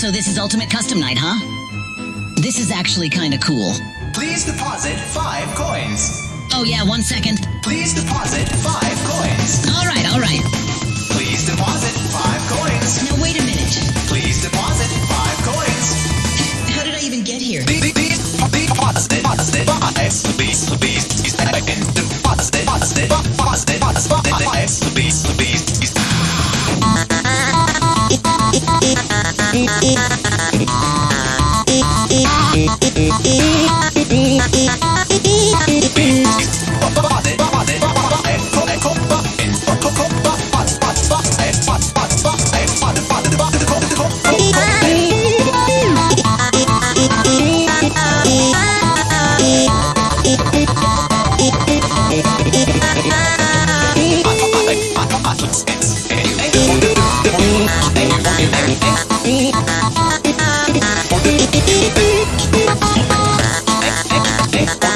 So this is Ultimate Custom Night, huh? This is actually kinda cool. Please deposit five coins. Oh yeah, one second. Please deposit five coins. Alright, alright. Please deposit five coins. Now wait a minute. Please deposit five coins. How did I even get here? Please, please, please deposit, deposit, five. Please, please, please, deposit, deposit, deposit, five.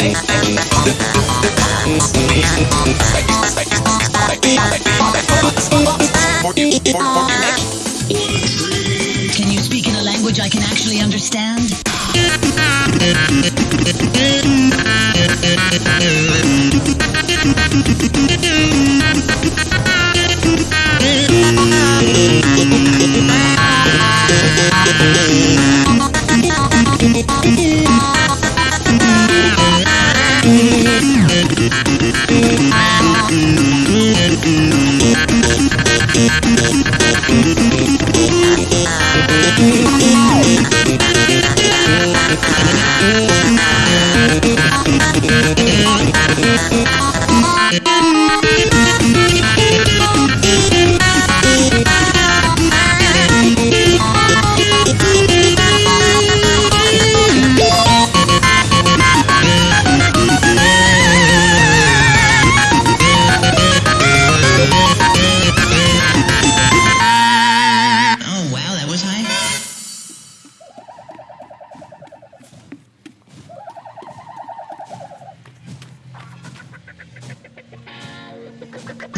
Can you speak in a language I can actually understand? Oh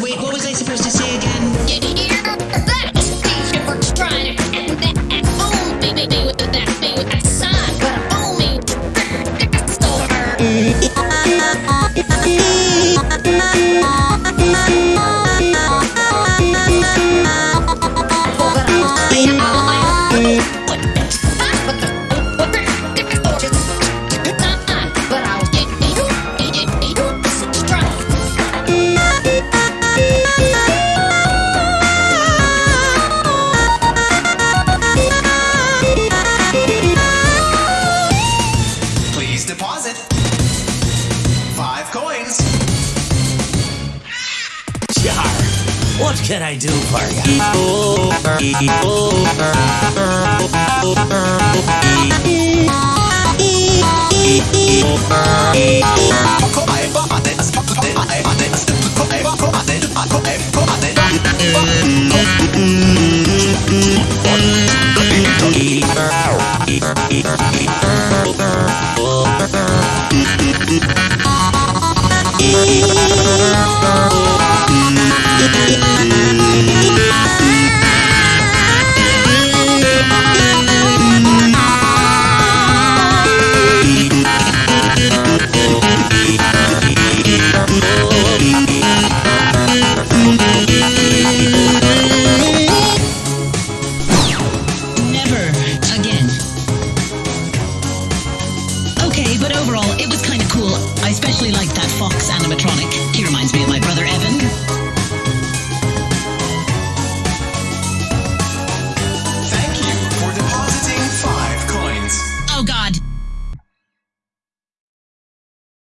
Wait, what was I supposed to say again? Did you hear that? Station works trying to end that. Oh, baby, with that, baby, with that sign. But oh, me, store. What can I do for you?